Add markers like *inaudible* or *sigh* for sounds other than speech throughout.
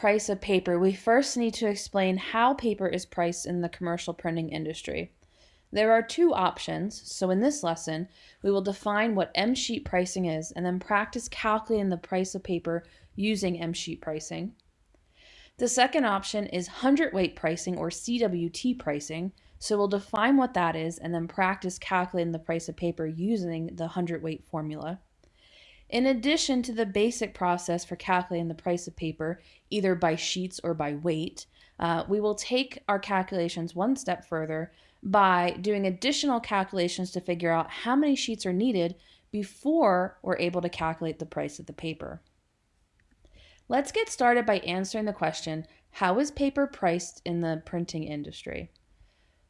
price of paper, we first need to explain how paper is priced in the commercial printing industry. There are two options, so in this lesson, we will define what M-sheet pricing is and then practice calculating the price of paper using M-sheet pricing. The second option is hundredweight pricing or CWT pricing, so we'll define what that is and then practice calculating the price of paper using the hundredweight formula. In addition to the basic process for calculating the price of paper, either by sheets or by weight, uh, we will take our calculations one step further by doing additional calculations to figure out how many sheets are needed before we're able to calculate the price of the paper. Let's get started by answering the question, how is paper priced in the printing industry?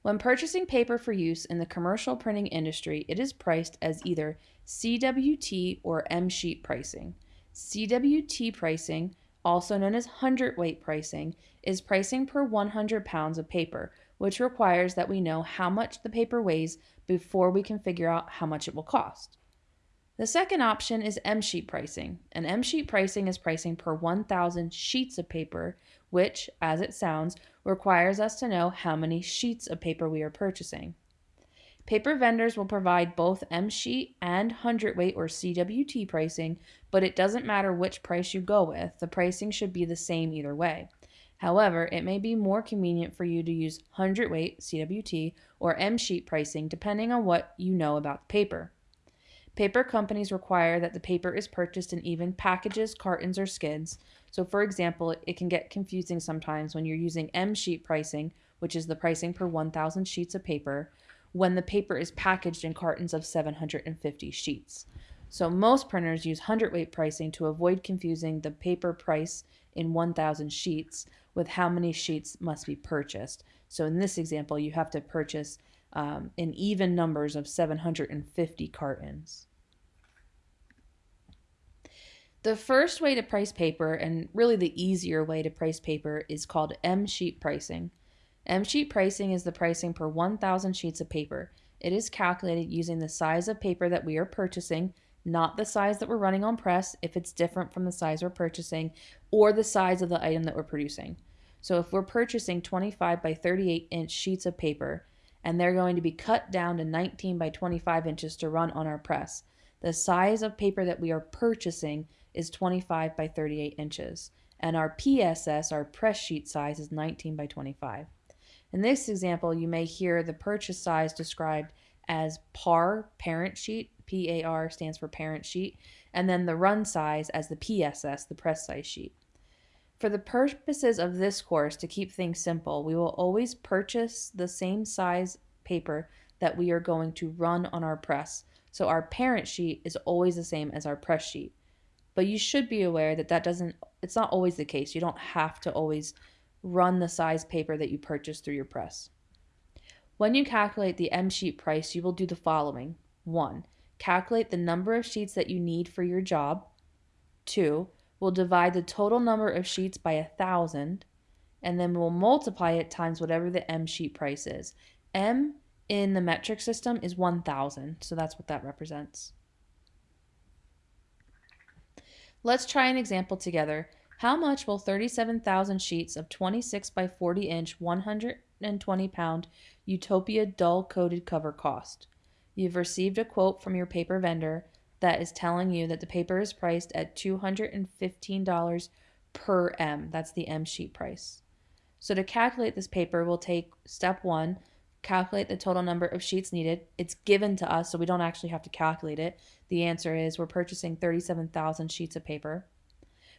When purchasing paper for use in the commercial printing industry, it is priced as either CWT or M sheet pricing. CWT pricing, also known as hundredweight pricing, is pricing per 100 pounds of paper, which requires that we know how much the paper weighs before we can figure out how much it will cost. The second option is M sheet pricing, and M sheet pricing is pricing per 1,000 sheets of paper, which, as it sounds, requires us to know how many sheets of paper we are purchasing. Paper vendors will provide both M sheet and hundredweight or CWT pricing, but it doesn't matter which price you go with, the pricing should be the same either way. However, it may be more convenient for you to use hundredweight CWT or M sheet pricing depending on what you know about the paper. Paper companies require that the paper is purchased in even packages, cartons, or skids. So, for example, it can get confusing sometimes when you're using M sheet pricing, which is the pricing per 1,000 sheets of paper, when the paper is packaged in cartons of 750 sheets. So, most printers use hundredweight pricing to avoid confusing the paper price in 1,000 sheets with how many sheets must be purchased. So, in this example, you have to purchase um, in even numbers of 750 cartons. The first way to price paper, and really the easier way to price paper, is called M sheet pricing. M sheet pricing is the pricing per 1,000 sheets of paper. It is calculated using the size of paper that we are purchasing, not the size that we're running on press if it's different from the size we're purchasing, or the size of the item that we're producing. So if we're purchasing 25 by 38 inch sheets of paper, and they're going to be cut down to 19 by 25 inches to run on our press. The size of paper that we are purchasing is 25 by 38 inches, and our PSS, our press sheet size, is 19 by 25. In this example, you may hear the purchase size described as PAR, parent sheet, PAR stands for parent sheet, and then the run size as the PSS, the press size sheet. For the purposes of this course, to keep things simple, we will always purchase the same size paper that we are going to run on our press. So our parent sheet is always the same as our press sheet. But you should be aware that that doesn't, it's not always the case. You don't have to always run the size paper that you purchase through your press. When you calculate the M sheet price, you will do the following. 1. Calculate the number of sheets that you need for your job. 2 we'll divide the total number of sheets by a thousand, and then we'll multiply it times whatever the M sheet price is. M in the metric system is 1,000, so that's what that represents. Let's try an example together. How much will 37,000 sheets of 26 by 40 inch 120 pound Utopia dull coated cover cost? You've received a quote from your paper vendor that is telling you that the paper is priced at $215 per M. That's the M sheet price. So to calculate this paper, we'll take step one, calculate the total number of sheets needed. It's given to us, so we don't actually have to calculate it. The answer is we're purchasing 37,000 sheets of paper.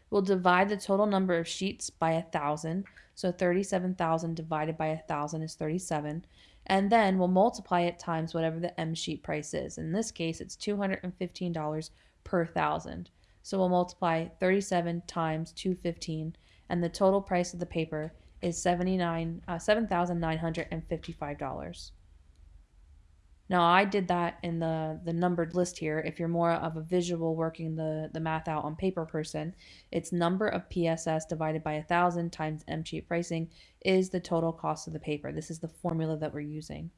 We'll divide the total number of sheets by a 1,000. So 37,000 divided by a 1,000 is 37 and then we'll multiply it times whatever the M sheet price is. In this case, it's $215 per thousand. So we'll multiply 37 times 215, and the total price of the paper is 79, uh, $7,955. Now I did that in the, the numbered list here. If you're more of a visual working the, the math out on paper person, it's number of PSS divided by a thousand times M sheet pricing is the total cost of the paper. This is the formula that we're using.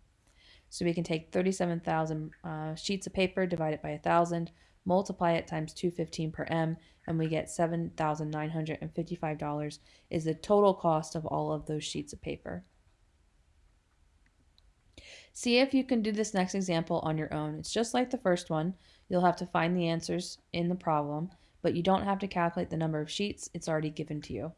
So we can take 37,000 uh, sheets of paper divided by a thousand multiply it times 215 per M, and we get $7,955 is the total cost of all of those sheets of paper. See if you can do this next example on your own. It's just like the first one. You'll have to find the answers in the problem, but you don't have to calculate the number of sheets. It's already given to you.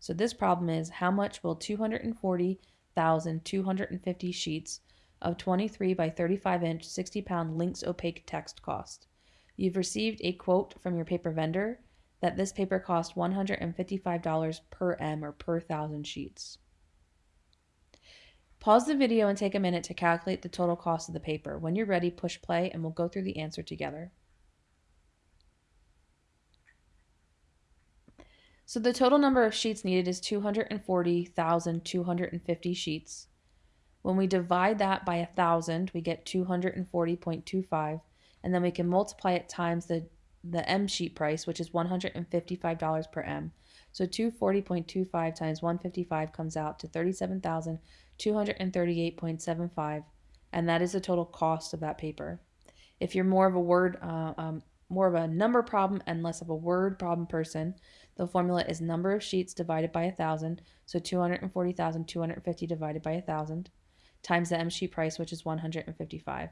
So this problem is how much will 240,250 sheets of 23 by 35 inch 60 pound lynx opaque text cost? You've received a quote from your paper vendor that this paper cost $155 per M or per thousand sheets. Pause the video and take a minute to calculate the total cost of the paper. When you're ready, push play and we'll go through the answer together. So the total number of sheets needed is 240,250 sheets. When we divide that by 1,000, we get 240.25, and then we can multiply it times the, the M sheet price, which is $155 per M. So 240.25 times 155 comes out to 37,238.75, and that is the total cost of that paper. If you're more of a word, uh, um, more of a number problem and less of a word problem person, the formula is number of sheets divided by a thousand, so 240,250 divided by a thousand, times the M sheet price, which is 155.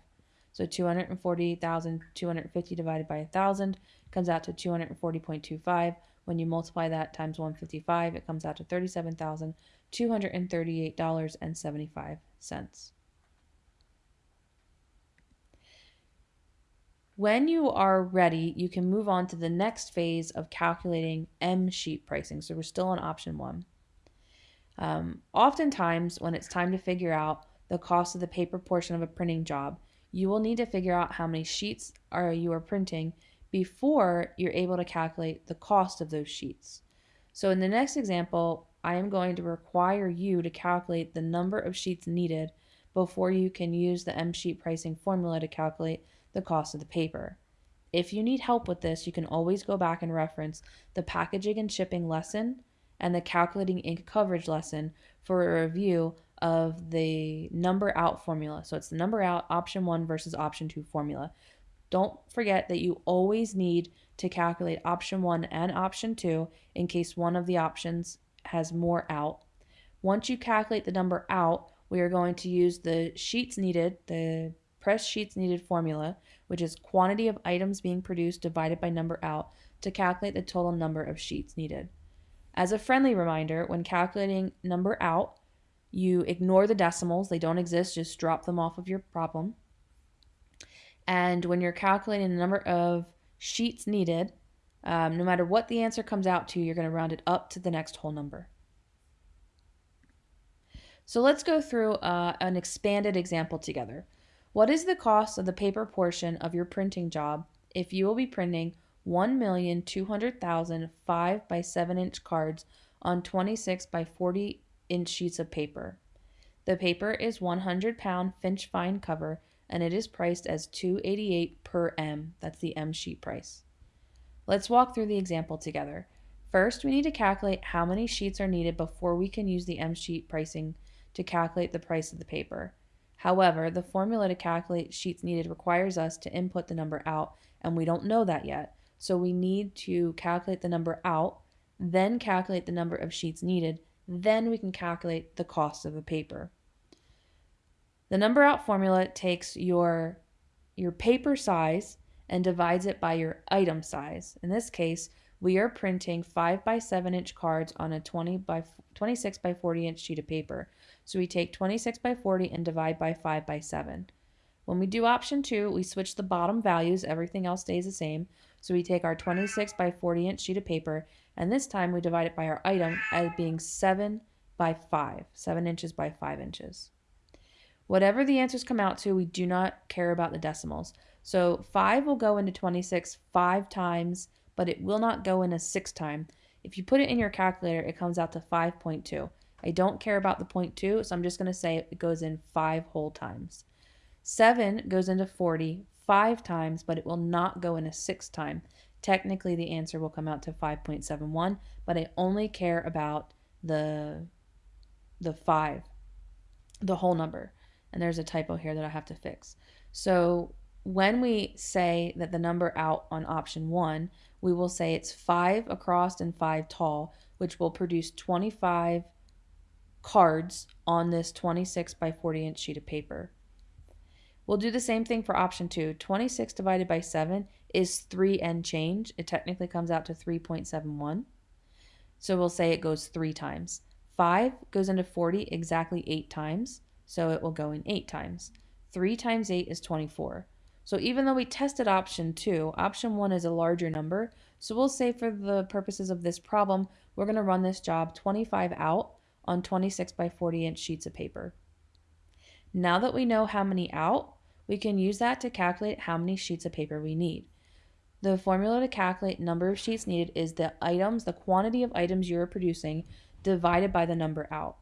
So 240,250 divided by a thousand comes out to 240.25. When you multiply that times 155, it comes out to 37,000. $238.75. When you are ready, you can move on to the next phase of calculating M sheet pricing. So we're still on option one. Um, oftentimes, when it's time to figure out the cost of the paper portion of a printing job, you will need to figure out how many sheets are you are printing before you're able to calculate the cost of those sheets. So in the next example, I am going to require you to calculate the number of sheets needed before you can use the M sheet pricing formula to calculate the cost of the paper. If you need help with this, you can always go back and reference the packaging and shipping lesson and the calculating ink coverage lesson for a review of the number out formula. So it's the number out option one versus option two formula. Don't forget that you always need to calculate option one and option two in case one of the options has more out. Once you calculate the number out, we are going to use the sheets needed, the press sheets needed formula, which is quantity of items being produced divided by number out, to calculate the total number of sheets needed. As a friendly reminder, when calculating number out, you ignore the decimals, they don't exist, just drop them off of your problem. And when you're calculating the number of sheets needed, um, no matter what the answer comes out to, you're going to round it up to the next whole number. So let's go through uh, an expanded example together. What is the cost of the paper portion of your printing job if you will be printing 1,200,000 5 by 7 inch cards on 26 by 40 inch sheets of paper? The paper is 100 pound Finch fine cover and it is priced as 288 per M. That's the M sheet price. Let's walk through the example together. First, we need to calculate how many sheets are needed before we can use the M sheet pricing to calculate the price of the paper. However, the formula to calculate sheets needed requires us to input the number out, and we don't know that yet. So we need to calculate the number out, then calculate the number of sheets needed, then we can calculate the cost of the paper. The number out formula takes your, your paper size and divides it by your item size. In this case, we are printing 5 by 7 inch cards on a 20 by 26 by 40 inch sheet of paper. So we take 26 by 40 and divide by 5 by 7. When we do option 2, we switch the bottom values, everything else stays the same. So we take our 26 by 40 inch sheet of paper, and this time we divide it by our item as being 7 by 5, 7 inches by 5 inches. Whatever the answers come out to, we do not care about the decimals. So 5 will go into 26 five times, but it will not go in a six time. If you put it in your calculator, it comes out to 5.2. I don't care about the 0.2, so I'm just going to say it goes in five whole times. 7 goes into 40 five times, but it will not go in a six time. Technically, the answer will come out to 5.71, but I only care about the the 5, the whole number. And there's a typo here that I have to fix. So when we say that the number out on option one, we will say it's five across and five tall, which will produce 25 cards on this 26 by 40 inch sheet of paper. We'll do the same thing for option two. 26 divided by 7 is 3 and change. It technically comes out to 3.71. So we'll say it goes 3 times. 5 goes into 40 exactly 8 times, so it will go in 8 times. 3 times 8 is 24. So even though we tested option 2, option 1 is a larger number, so we'll say for the purposes of this problem, we're going to run this job 25 out on 26 by 40 inch sheets of paper. Now that we know how many out, we can use that to calculate how many sheets of paper we need. The formula to calculate number of sheets needed is the items, the quantity of items you are producing divided by the number out.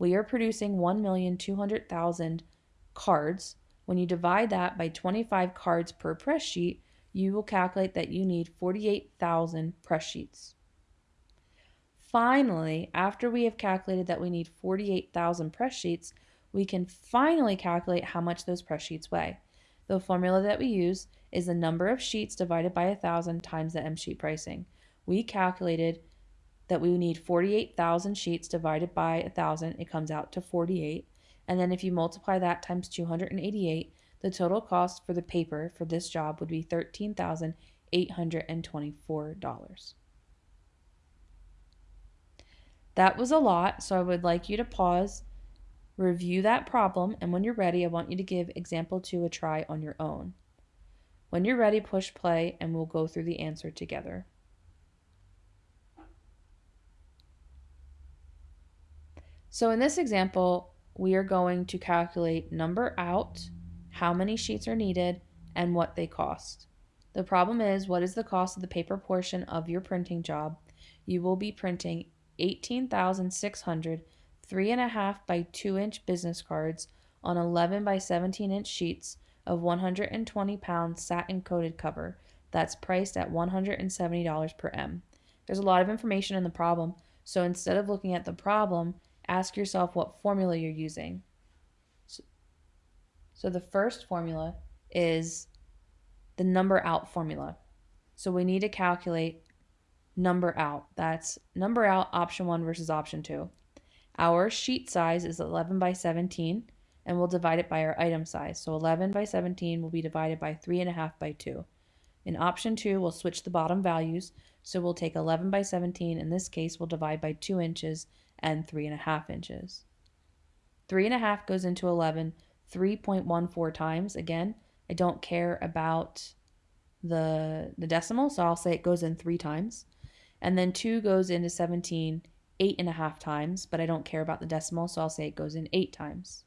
We are producing 1,200,000 cards. When you divide that by 25 cards per press sheet, you will calculate that you need 48,000 press sheets. Finally, after we have calculated that we need 48,000 press sheets, we can finally calculate how much those press sheets weigh. The formula that we use is the number of sheets divided by 1,000 times the M sheet pricing. We calculated that we need 48,000 sheets divided by 1,000, it comes out to 48. And then if you multiply that times 288, the total cost for the paper for this job would be $13,824. That was a lot, so I would like you to pause Review that problem, and when you're ready, I want you to give example 2 a try on your own. When you're ready, push play, and we'll go through the answer together. So in this example, we are going to calculate number out, how many sheets are needed, and what they cost. The problem is, what is the cost of the paper portion of your printing job? You will be printing 18,600 three and a half by two inch business cards on 11 by 17 inch sheets of 120 pound satin coated cover that's priced at $170 per M. There's a lot of information in the problem, so instead of looking at the problem, ask yourself what formula you're using. So, so the first formula is the number out formula. So we need to calculate number out. That's number out option one versus option two. Our sheet size is 11 by 17 and we'll divide it by our item size. So 11 by 17 will be divided by 3.5 by 2. In option 2, we'll switch the bottom values. So we'll take 11 by 17. In this case, we'll divide by 2 inches and 3.5 inches. 3.5 goes into 11 3.14 times. Again, I don't care about the, the decimal, so I'll say it goes in 3 times. And then 2 goes into 17 eight and a half times, but I don't care about the decimal, so I'll say it goes in eight times.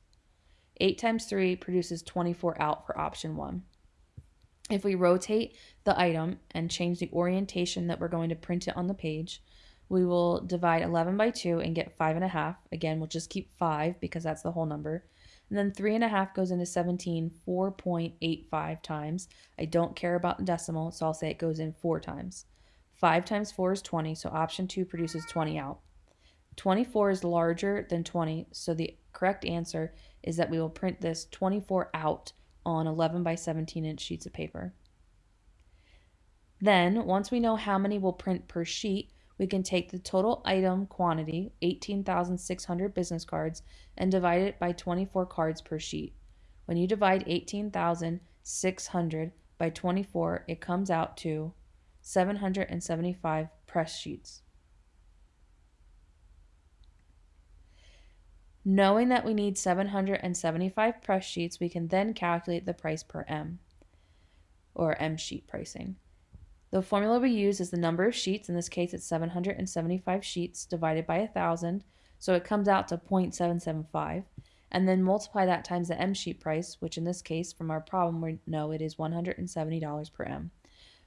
8 times 3 produces 24 out for option 1. If we rotate the item and change the orientation that we're going to print it on the page, we will divide 11 by 2 and get 5.5. Again, we'll just keep 5 because that's the whole number. And then 3.5 goes into 17 4.85 times. I don't care about the decimal, so I'll say it goes in 4 times. 5 times 4 is 20, so option 2 produces 20 out. 24 is larger than 20, so the correct answer is that we will print this 24 out on 11 by 17 inch sheets of paper. Then, once we know how many we'll print per sheet, we can take the total item quantity, 18,600 business cards, and divide it by 24 cards per sheet. When you divide 18,600 by 24, it comes out to 775 press sheets. Knowing that we need 775 press sheets, we can then calculate the price per M, or M sheet pricing. The formula we use is the number of sheets, in this case it's 775 sheets divided by 1,000, so it comes out to 0.775, and then multiply that times the M sheet price, which in this case from our problem we know it is $170 per M.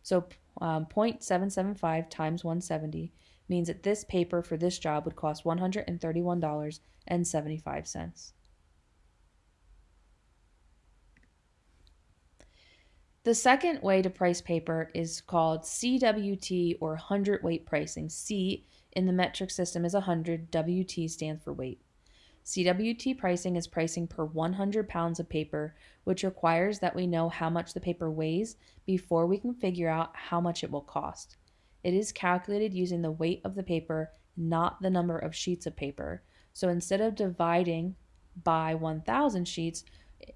So um, 0.775 times 170 means that this paper for this job would cost $131.75. The second way to price paper is called CWT or 100 weight pricing. C in the metric system is 100, WT stands for weight. CWT pricing is pricing per 100 pounds of paper, which requires that we know how much the paper weighs before we can figure out how much it will cost. It is calculated using the weight of the paper, not the number of sheets of paper. So instead of dividing by 1,000 sheets,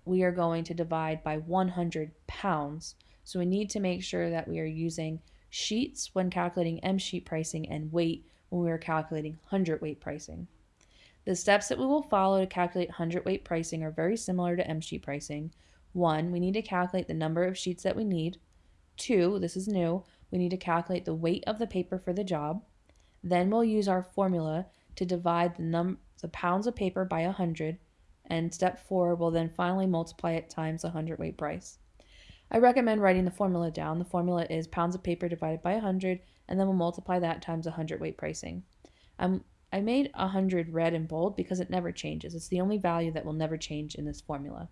we are going to divide by 100 pounds. So we need to make sure that we are using sheets when calculating M sheet pricing and weight when we are calculating hundredweight pricing. The steps that we will follow to calculate hundredweight pricing are very similar to M sheet pricing. One, we need to calculate the number of sheets that we need. Two, this is new, we need to calculate the weight of the paper for the job. Then we'll use our formula to divide the, the pounds of paper by 100 and step four will then finally multiply it times the hundredweight price. I recommend writing the formula down. The formula is pounds of paper divided by 100, and then we'll multiply that times 100 weight pricing. Um, I made 100 red and bold because it never changes. It's the only value that will never change in this formula.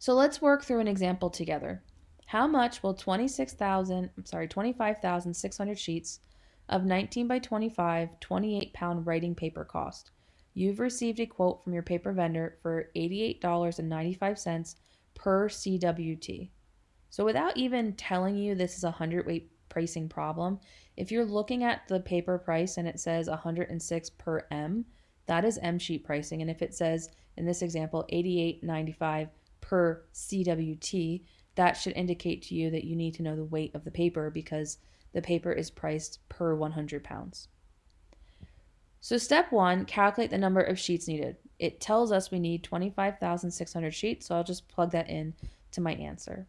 So let's work through an example together. How much will 26,000, I'm sorry, 25,600 sheets of 19 by 25, 28 pound writing paper cost? You've received a quote from your paper vendor for $88.95 per CWT. So without even telling you this is a hundredweight pricing problem, if you're looking at the paper price and it says 106 per M, that is M sheet pricing. And if it says in this example 88.95 per CWT, that should indicate to you that you need to know the weight of the paper because the paper is priced per 100 pounds. So step one, calculate the number of sheets needed. It tells us we need 25,600 sheets, so I'll just plug that in to my answer.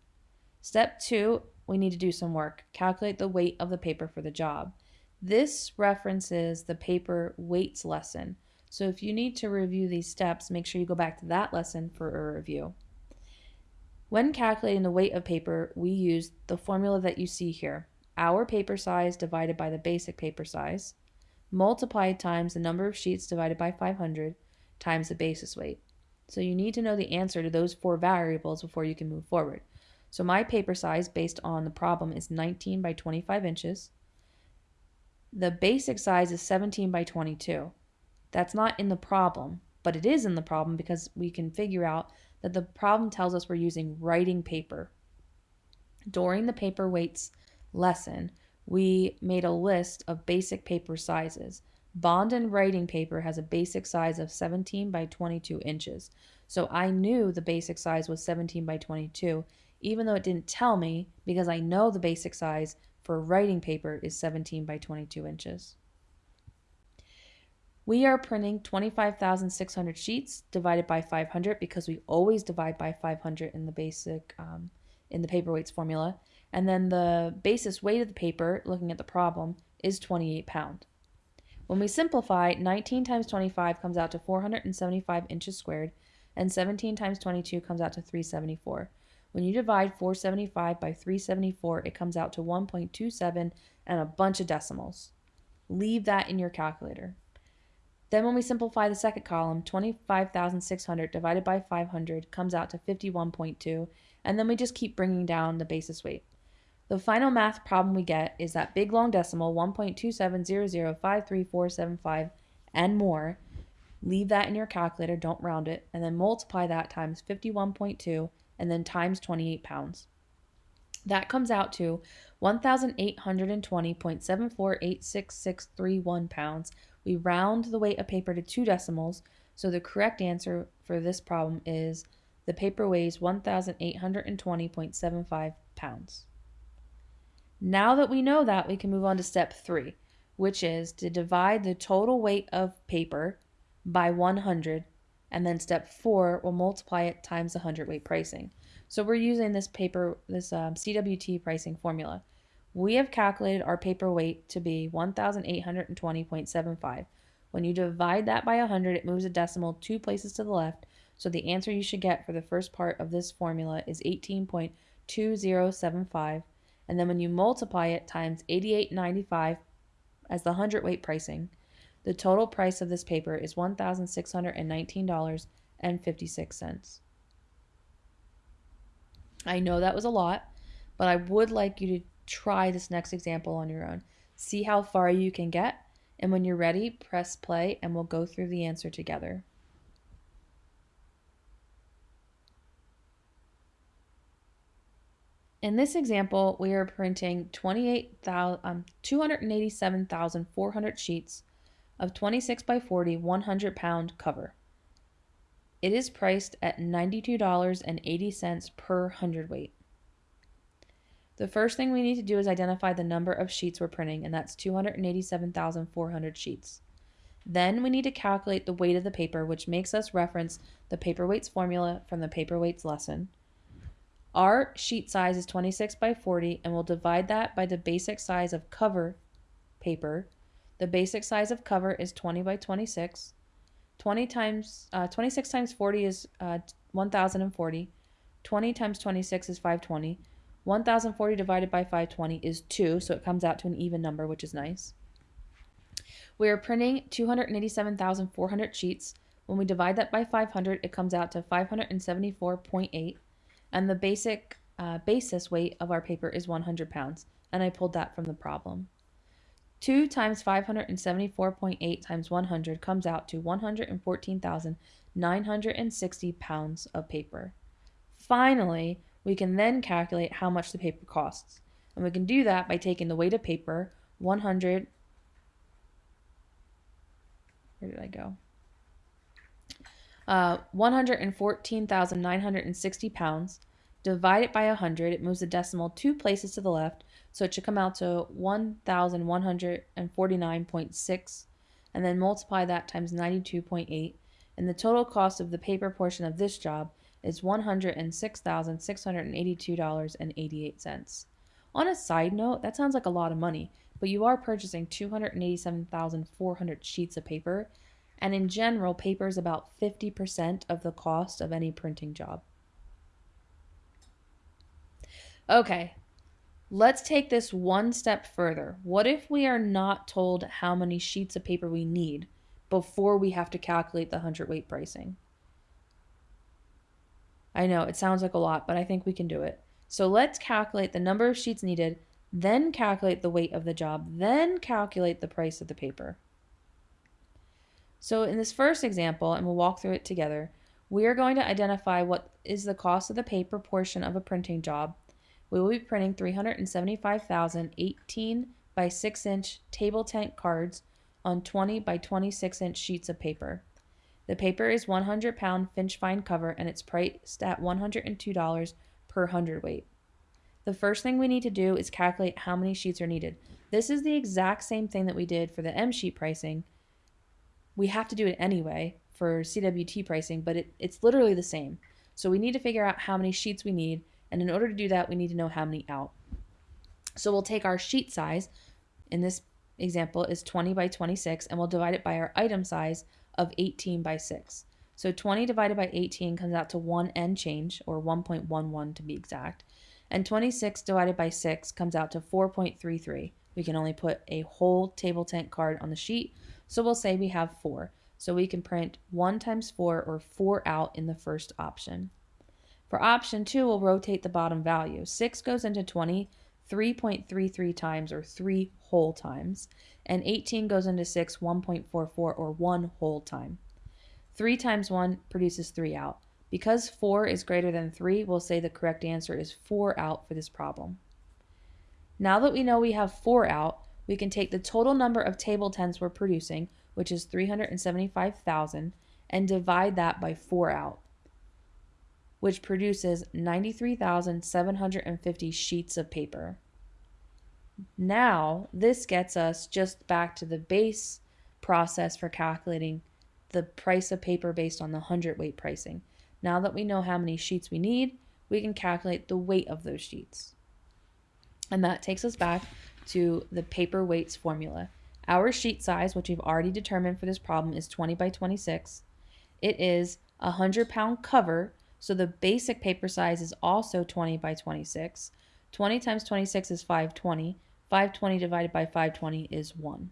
Step two, we need to do some work. Calculate the weight of the paper for the job. This references the paper weights lesson. So if you need to review these steps, make sure you go back to that lesson for a review. When calculating the weight of paper, we use the formula that you see here. Our paper size divided by the basic paper size multiplied times the number of sheets divided by 500 times the basis weight. So you need to know the answer to those four variables before you can move forward. So my paper size based on the problem is 19 by 25 inches. The basic size is 17 by 22. That's not in the problem, but it is in the problem because we can figure out that the problem tells us we're using writing paper. During the paper weights lesson, we made a list of basic paper sizes. Bond and writing paper has a basic size of 17 by 22 inches. So I knew the basic size was 17 by 22, even though it didn't tell me because I know the basic size for writing paper is 17 by 22 inches. We are printing 25,600 sheets divided by 500 because we always divide by 500 in the basic um, in the paperweights formula. And then the basis weight of the paper, looking at the problem, is 28 pound. When we simplify, 19 times 25 comes out to 475 inches squared, and 17 times 22 comes out to 374. When you divide 475 by 374, it comes out to 1.27 and a bunch of decimals. Leave that in your calculator. Then when we simplify the second column, 25,600 divided by 500 comes out to 51.2, and then we just keep bringing down the basis weight. The final math problem we get is that big long decimal 1.270053475 and more. Leave that in your calculator, don't round it, and then multiply that times 51.2 and then times 28 pounds. That comes out to 1,820.7486631 pounds. We round the weight of paper to two decimals, so the correct answer for this problem is the paper weighs 1,820.75 pounds. Now that we know that, we can move on to step three, which is to divide the total weight of paper by 100, and then step four, we'll multiply it times the 100 weight pricing. So we're using this paper, this um, CWT pricing formula. We have calculated our paper weight to be 1,820.75. When you divide that by 100, it moves a decimal two places to the left. So the answer you should get for the first part of this formula is 18.2075 and then when you multiply it times 88.95 as the hundredweight pricing, the total price of this paper is $1,619.56. I know that was a lot, but I would like you to try this next example on your own. See how far you can get, And when you're ready, press play and we'll go through the answer together. In this example, we are printing 28,000, um, 287,400 sheets of 26 by 40 100 pound cover. It is priced at $92.80 per hundredweight. The first thing we need to do is identify the number of sheets we're printing, and that's 287,400 sheets. Then we need to calculate the weight of the paper, which makes us reference the paperweights formula from the paperweights lesson. Our sheet size is 26 by 40, and we'll divide that by the basic size of cover paper. The basic size of cover is 20 by 26. 20 times uh, 26 times 40 is uh, 1040. 20 times 26 is 520. 1040 divided by 520 is 2, so it comes out to an even number, which is nice. We are printing 287,400 sheets. When we divide that by 500, it comes out to 574.8, and the basic uh, basis weight of our paper is 100 pounds, and I pulled that from the problem. 2 times 574.8 times 100 comes out to 114,960 pounds of paper. Finally, we can then calculate how much the paper costs. And we can do that by taking the weight of paper, 100, where did I go? Uh, 114,960 pounds. Divide it by 100. It moves the decimal two places to the left, so it should come out to 1,149.6. And then multiply that times 92.8. And the total cost of the paper portion of this job is $106,682.88. On a side note, that sounds like a lot of money, but you are purchasing 287,400 sheets of paper, and in general, paper is about 50% of the cost of any printing job. Okay, let's take this one step further. What if we are not told how many sheets of paper we need before we have to calculate the hundredweight pricing? I know it sounds like a lot, but I think we can do it. So let's calculate the number of sheets needed, then calculate the weight of the job, then calculate the price of the paper. So in this first example, and we'll walk through it together, we are going to identify what is the cost of the paper portion of a printing job. We will be printing 375,018 by 6 inch table tent cards on 20 by 26 inch sheets of paper. The paper is 100 pound Finch fine cover and it's priced at $102 per hundredweight. The first thing we need to do is calculate how many sheets are needed. This is the exact same thing that we did for the M sheet pricing. We have to do it anyway for CWT pricing, but it, it's literally the same. So we need to figure out how many sheets we need, and in order to do that, we need to know how many out. So we'll take our sheet size, in this example is 20 by 26, and we'll divide it by our item size of 18 by 6. So 20 divided by 18 comes out to 1 and change, or 1.11 to be exact. And 26 divided by 6 comes out to 4.33. We can only put a whole table tent card on the sheet, so we'll say we have 4. So we can print 1 times 4, or 4 out in the first option. For option 2, we'll rotate the bottom value. 6 goes into 20 3.33 times, or 3 whole times and 18 goes into 6 1.44 or 1 whole time. 3 times 1 produces 3 out. Because 4 is greater than 3, we'll say the correct answer is 4 out for this problem. Now that we know we have 4 out, we can take the total number of table tents we're producing, which is 375,000, and divide that by 4 out, which produces 93,750 sheets of paper. Now, this gets us just back to the base process for calculating the price of paper based on the hundredweight pricing. Now that we know how many sheets we need, we can calculate the weight of those sheets. And that takes us back to the paper weights formula. Our sheet size, which we've already determined for this problem, is 20 by 26. It is a 100 pound cover, so the basic paper size is also 20 by 26. 20 times 26 is 520. 520 divided by 520 is 1.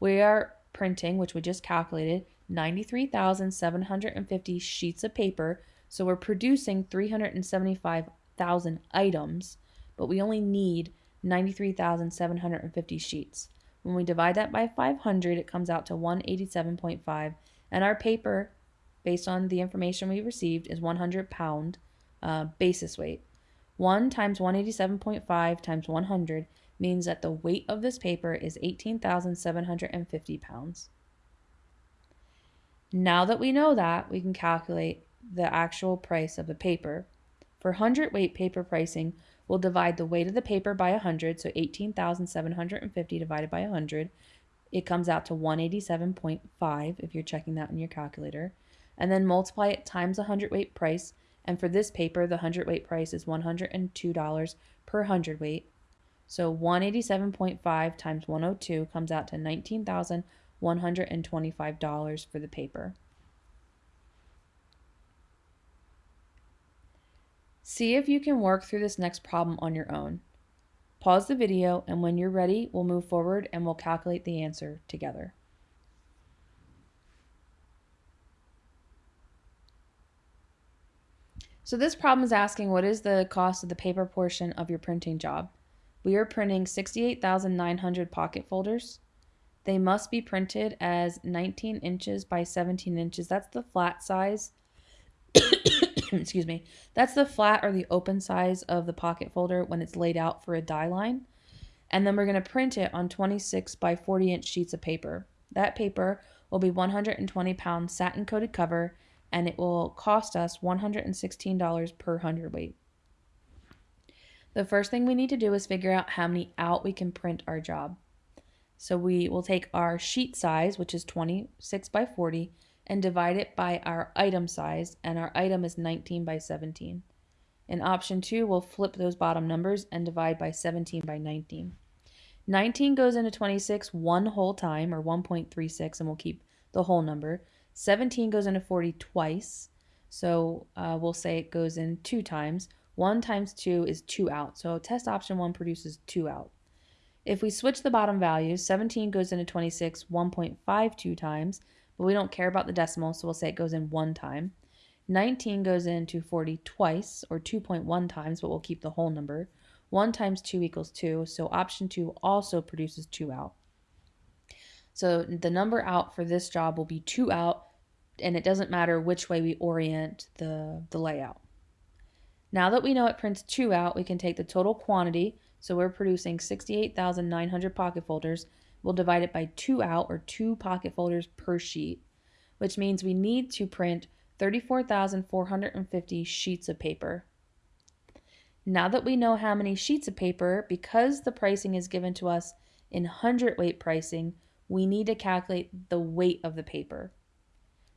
We are printing, which we just calculated, 93,750 sheets of paper, so we're producing 375,000 items, but we only need 93,750 sheets. When we divide that by 500, it comes out to 187.5. And our paper, based on the information we received, is 100 pound uh, basis weight. 1 times 187.5 times 100 means that the weight of this paper is 18,750 pounds. Now that we know that, we can calculate the actual price of the paper. For hundredweight paper pricing, we'll divide the weight of the paper by 100, so 18,750 divided by 100. It comes out to 187.5 if you're checking that in your calculator. And then multiply it times the hundredweight price. And for this paper, the hundredweight price is $102 per hundredweight. So 187.5 times 102 comes out to $19,125 for the paper. See if you can work through this next problem on your own. Pause the video and when you're ready, we'll move forward and we'll calculate the answer together. So this problem is asking what is the cost of the paper portion of your printing job? We are printing 68,900 pocket folders. They must be printed as 19 inches by 17 inches. That's the flat size. *coughs* *clears throat* excuse me, that's the flat or the open size of the pocket folder when it's laid out for a die line. And then we're going to print it on 26 by 40 inch sheets of paper. That paper will be 120 pound satin coated cover and it will cost us $116 per hundredweight. The first thing we need to do is figure out how many out we can print our job. So we will take our sheet size, which is 26 by 40, and divide it by our item size, and our item is 19 by 17. In option 2, we'll flip those bottom numbers and divide by 17 by 19. 19 goes into 26 one whole time, or 1.36, and we'll keep the whole number. 17 goes into 40 twice, so uh, we'll say it goes in two times. 1 times 2 is 2 out, so test option 1 produces 2 out. If we switch the bottom values, 17 goes into 26 1.52 times, but we don't care about the decimal, so we'll say it goes in one time. 19 goes into 40 twice, or 2.1 times, but we'll keep the whole number. 1 times 2 equals 2, so option 2 also produces 2 out. So the number out for this job will be 2 out, and it doesn't matter which way we orient the, the layout. Now that we know it prints 2 out, we can take the total quantity, so we're producing 68,900 pocket folders, we'll divide it by two out or two pocket folders per sheet, which means we need to print 34,450 sheets of paper. Now that we know how many sheets of paper, because the pricing is given to us in hundredweight pricing, we need to calculate the weight of the paper.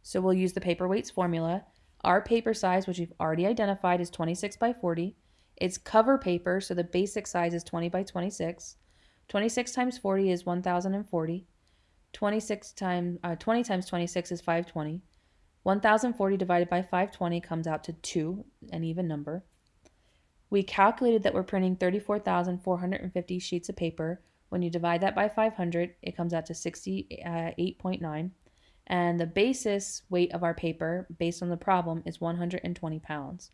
So we'll use the paper weights formula. Our paper size, which we've already identified, is 26 by 40. It's cover paper, so the basic size is 20 by 26. 26 times 40 is 1040. 26 times uh, 20 times 26 is 520. 1040 divided by 520 comes out to 2, an even number. We calculated that we're printing 34,450 sheets of paper. When you divide that by 500, it comes out to 68.9. Uh, and the basis weight of our paper, based on the problem, is 120 pounds.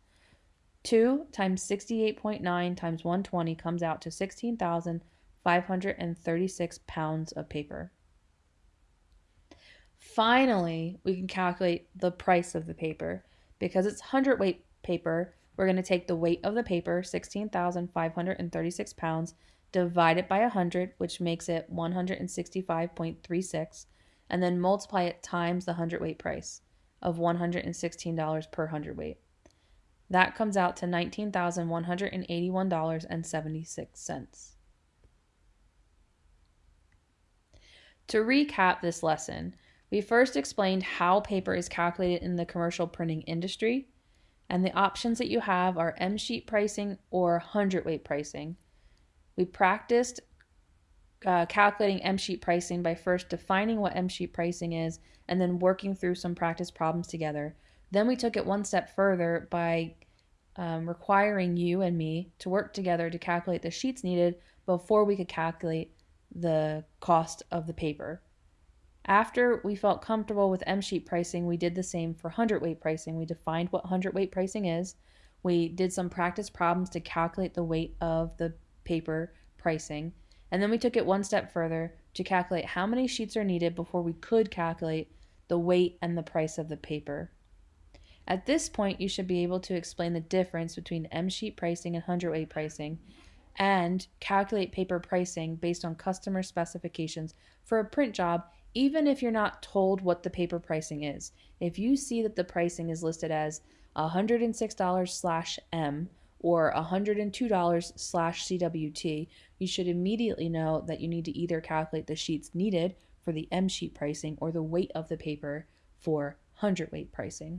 2 times 68.9 times 120 comes out to 16,000. 536 pounds of paper. Finally, we can calculate the price of the paper. Because it's hundredweight paper, we're going to take the weight of the paper, 16,536 pounds, divide it by 100, which makes it 165.36, and then multiply it times the hundredweight price of $116 per hundredweight. That comes out to $19,181.76. To recap this lesson, we first explained how paper is calculated in the commercial printing industry, and the options that you have are M sheet pricing or hundredweight pricing. We practiced uh, calculating M sheet pricing by first defining what M sheet pricing is and then working through some practice problems together. Then we took it one step further by um, requiring you and me to work together to calculate the sheets needed before we could calculate the cost of the paper. After we felt comfortable with M sheet pricing, we did the same for hundredweight pricing. We defined what hundredweight pricing is. We did some practice problems to calculate the weight of the paper pricing. And then we took it one step further to calculate how many sheets are needed before we could calculate the weight and the price of the paper. At this point, you should be able to explain the difference between M sheet pricing and hundredweight pricing and calculate paper pricing based on customer specifications for a print job, even if you're not told what the paper pricing is. If you see that the pricing is listed as $106 slash M or $102 slash CWT, you should immediately know that you need to either calculate the sheets needed for the M sheet pricing or the weight of the paper for hundredweight pricing.